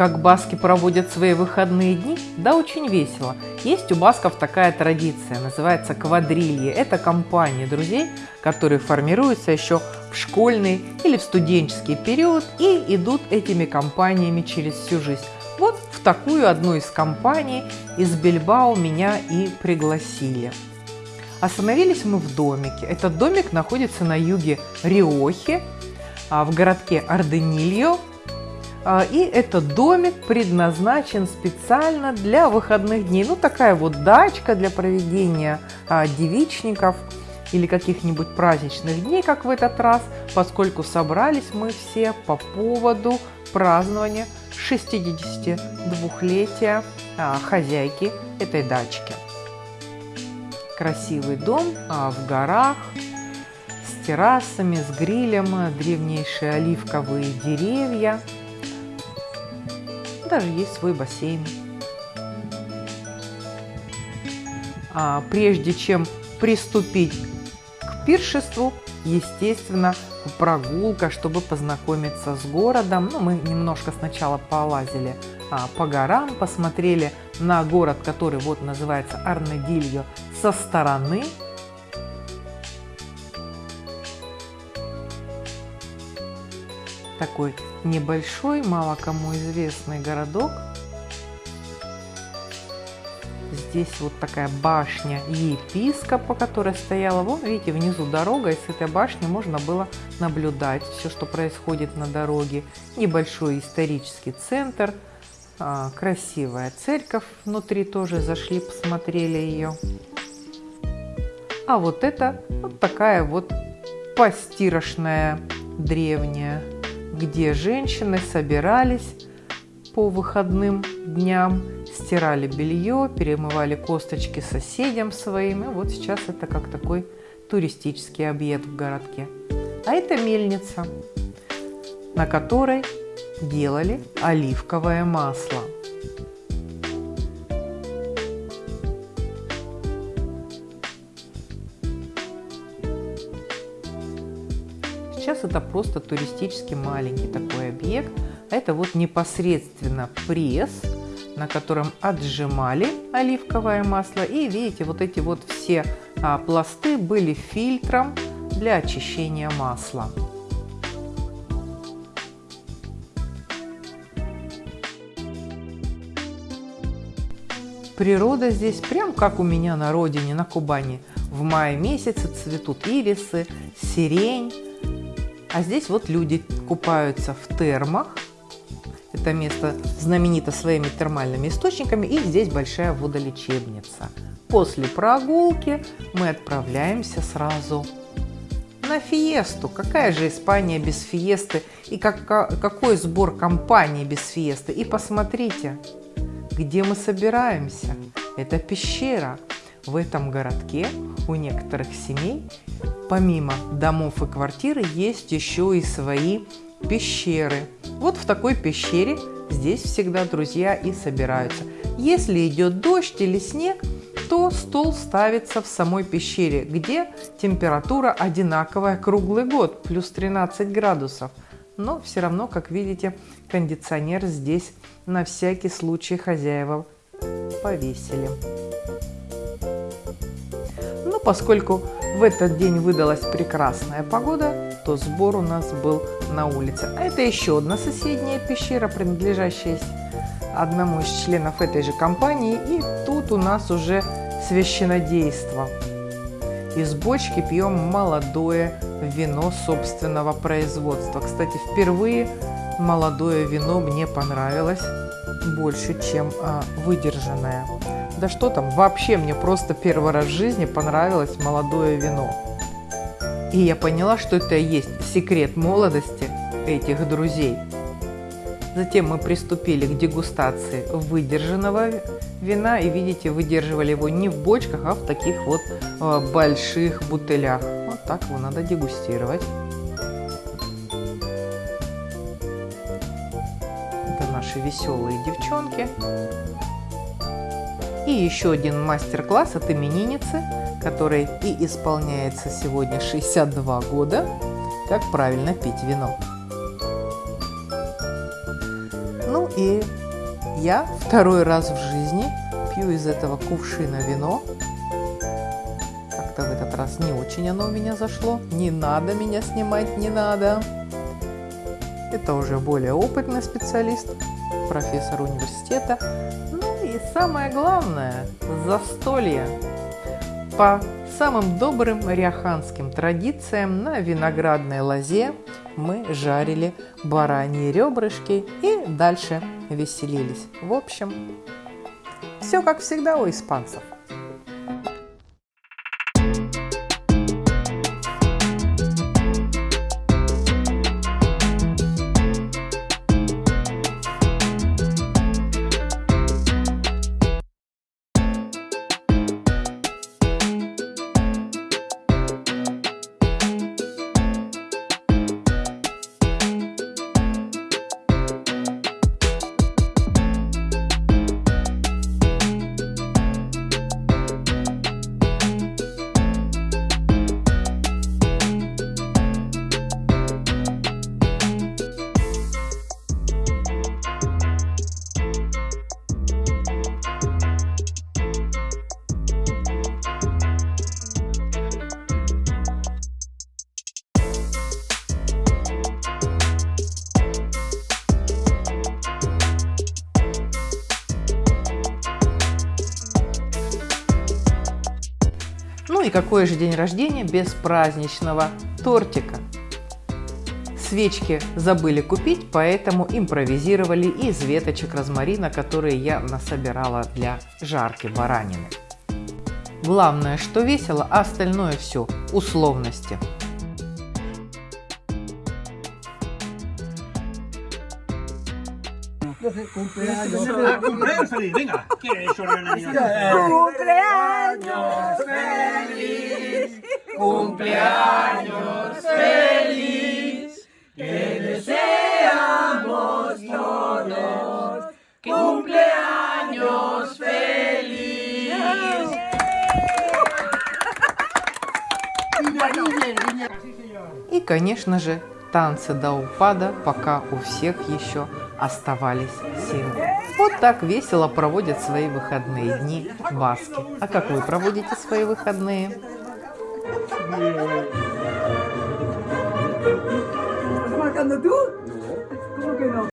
Как баски проводят свои выходные дни? Да, очень весело. Есть у басков такая традиция, называется квадрильи. Это компания друзей, которые формируются еще в школьный или в студенческий период и идут этими компаниями через всю жизнь. Вот в такую одну из компаний из Бильбао меня и пригласили. Остановились мы в домике. Этот домик находится на юге Риохи, а, в городке Арденильо. А, и этот домик предназначен специально для выходных дней. Ну, такая вот дачка для проведения а, девичников или каких-нибудь праздничных дней, как в этот раз, поскольку собрались мы все по поводу празднования 62-летия хозяйки этой дачки. Красивый дом в горах, с террасами, с грилем, древнейшие оливковые деревья. Даже есть свой бассейн. А прежде чем приступить к пиршеству, естественно, прогулка, чтобы познакомиться с городом. Ну, мы немножко сначала полазили а, по горам, посмотрели на город, который вот называется Арнадильо со стороны. такой небольшой, мало кому известный городок. Здесь вот такая башня епископа, которая стояла. Вон, видите, внизу дорога, и с этой башни можно было наблюдать все, что происходит на дороге. Небольшой исторический центр, а, красивая церковь внутри тоже зашли, посмотрели ее. А вот это вот такая вот постирошная древняя где женщины собирались по выходным дням, стирали белье, перемывали косточки соседям своим. И вот сейчас это как такой туристический объект в городке. А это мельница, на которой делали оливковое масло. Сейчас это просто туристический маленький такой объект. Это вот непосредственно пресс, на котором отжимали оливковое масло. И видите, вот эти вот все а, пласты были фильтром для очищения масла. Природа здесь прям как у меня на родине, на Кубани. В мае месяце цветут ирисы, сирень, а здесь вот люди купаются в термах. Это место знаменито своими термальными источниками. И здесь большая водолечебница. После прогулки мы отправляемся сразу на фиесту. Какая же Испания без фиесты? И как, какой сбор компании без фиесты? И посмотрите, где мы собираемся. Это пещера. В этом городке у некоторых семей помимо домов и квартиры есть еще и свои пещеры. Вот в такой пещере здесь всегда друзья и собираются. Если идет дождь или снег, то стол ставится в самой пещере, где температура одинаковая круглый год, плюс 13 градусов. Но все равно, как видите, кондиционер здесь на всякий случай хозяева повесили. Поскольку в этот день выдалась прекрасная погода, то сбор у нас был на улице. А это еще одна соседняя пещера, принадлежащая одному из членов этой же компании. И тут у нас уже священодейство. Из бочки пьем молодое вино собственного производства. Кстати, впервые молодое вино мне понравилось больше, чем а, выдержанное. Да что там, вообще мне просто первый раз в жизни понравилось молодое вино. И я поняла, что это и есть секрет молодости этих друзей. Затем мы приступили к дегустации выдержанного вина. И видите, выдерживали его не в бочках, а в таких вот э, больших бутылях. Вот так его надо дегустировать. Это наши веселые девчонки. И еще один мастер-класс от именинницы, которой и исполняется сегодня 62 года, как правильно пить вино. Ну и я второй раз в жизни пью из этого кувшина вино. Как-то в этот раз не очень оно у меня зашло. Не надо меня снимать, не надо. Это уже более опытный специалист, профессор университета. И самое главное, застолье. По самым добрым ряханским традициям на виноградной лозе мы жарили бараньи ребрышки и дальше веселились. В общем, все как всегда у испанцев. Ну и какой же день рождения без праздничного тортика? Свечки забыли купить, поэтому импровизировали из веточек розмарина, которые я насобирала для жарки баранины. Главное, что весело, а остальное все условности. Cumpleaños. Ah, cumpleaños feliz, venga. ¿Qué es eso, niño? Cumpleaños feliz, cumpleaños feliz, te deseamos todos, cumpleaños feliz. И, конечно же, танцы до упада, пока у всех еще оставались силы. Вот так весело проводят свои выходные дни баски. А как вы проводите свои выходные? ¿Cómo que no?